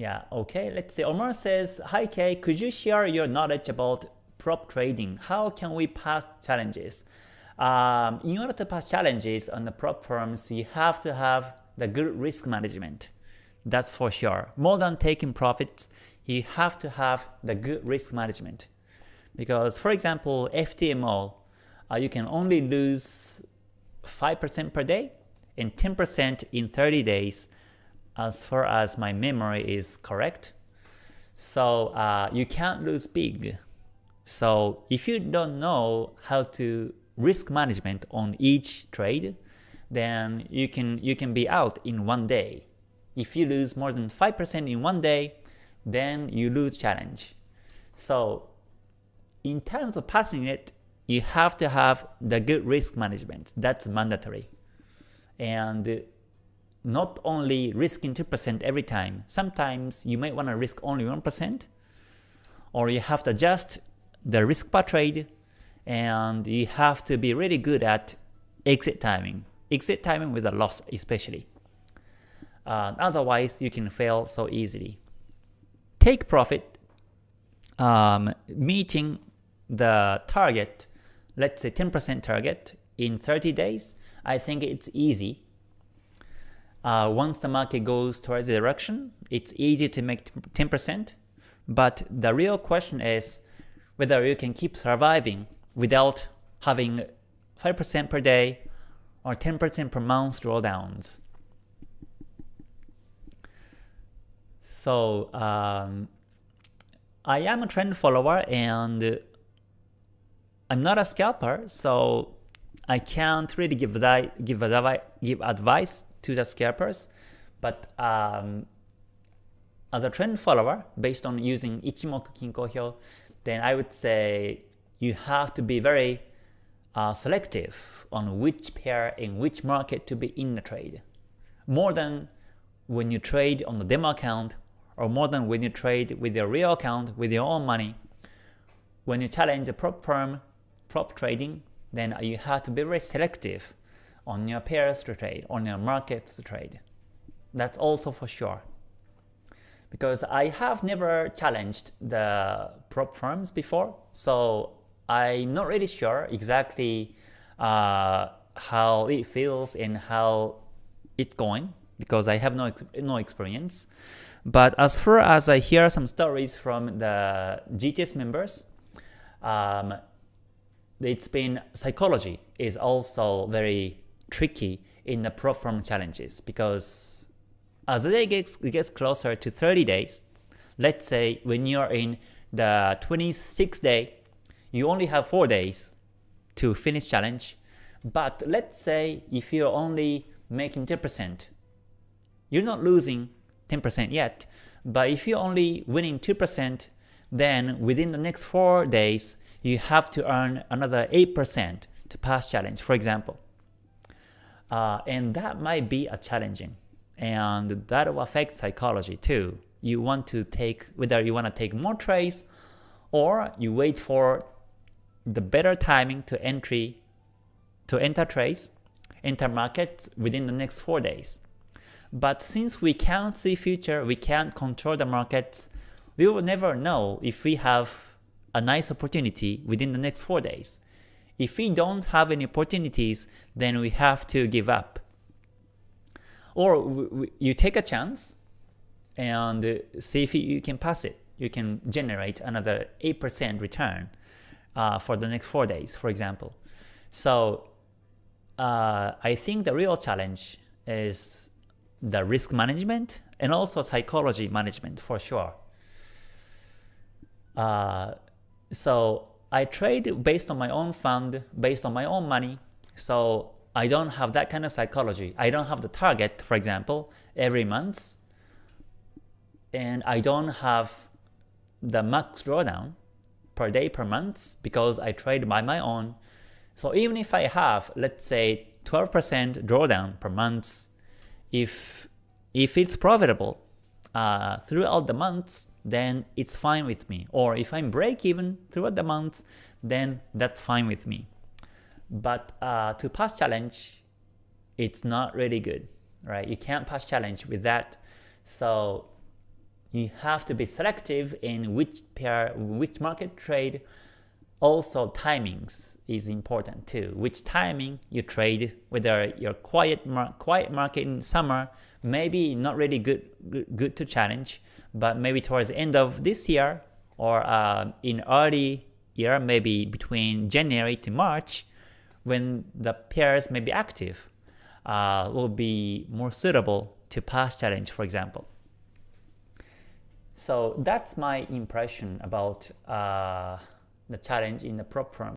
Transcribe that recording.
Yeah, okay. Let's see. Omar says, Hi Kay, could you share your knowledge about prop trading? How can we pass challenges? Um, in order to pass challenges on the prop firms, you have to have the good risk management. That's for sure. More than taking profits, you have to have the good risk management. Because for example, FTMO, uh, you can only lose 5% per day and 10% in 30 days as far as my memory is correct. So uh, you can't lose big. So if you don't know how to risk management on each trade, then you can you can be out in one day. If you lose more than 5% in one day, then you lose challenge. So in terms of passing it, you have to have the good risk management. That's mandatory. And not only risking 2% every time. Sometimes you might want to risk only 1%, or you have to adjust the risk per trade, and you have to be really good at exit timing. Exit timing with a loss especially. Uh, otherwise, you can fail so easily. Take profit, um, meeting the target, let's say 10% target in 30 days, I think it's easy uh, once the market goes towards the direction, it's easy to make 10%, but the real question is whether you can keep surviving without having 5% per day or 10% per month drawdowns. So um, I am a trend follower and I'm not a scalper, so I can't really give, give, give advice to the scalpers, but um, as a trend follower, based on using Ichimoku Kinko Hyo, then I would say you have to be very uh, selective on which pair in which market to be in the trade. More than when you trade on the demo account or more than when you trade with your real account with your own money. When you challenge a prop firm, prop trading, then you have to be very selective on your pairs to trade, on your markets to trade. That's also for sure. Because I have never challenged the prop firms before, so I'm not really sure exactly uh, how it feels and how it's going because I have no no experience. But as far as I hear some stories from the GTS members, um, it's been psychology is also very tricky in the prop firm challenges because as the day gets, gets closer to 30 days, let's say when you're in the 26th day, you only have 4 days to finish challenge, but let's say if you're only making 10%, you're not losing 10% yet, but if you're only winning 2%, then within the next 4 days, you have to earn another 8% to pass challenge, for example. Uh, and that might be a challenging. And that will affect psychology too. You want to take, whether you want to take more trades or you wait for the better timing to entry, to enter trades, enter markets within the next 4 days. But since we can't see future, we can't control the markets, we will never know if we have a nice opportunity within the next 4 days. If we don't have any opportunities, then we have to give up. Or you take a chance and see if you can pass it. You can generate another 8% return uh, for the next 4 days, for example. So uh, I think the real challenge is the risk management and also psychology management for sure. Uh, so I trade based on my own fund, based on my own money, so I don't have that kind of psychology. I don't have the target, for example, every month, and I don't have the max drawdown per day per month because I trade by my own. So even if I have, let's say, 12% drawdown per month, if if it's profitable uh, throughout the months, then it's fine with me. Or if I'm break even throughout the month, then that's fine with me. But uh, to pass challenge, it's not really good, right? You can't pass challenge with that. So you have to be selective in which pair, which market trade. Also, timings is important too. Which timing you trade, whether you're quiet, mar quiet market in summer, maybe not really good, good, good to challenge, but maybe towards the end of this year or uh, in early year, maybe between January to March, when the pairs may be active, uh, will be more suitable to pass challenge, for example. So that's my impression about uh, the challenge in the prop firm.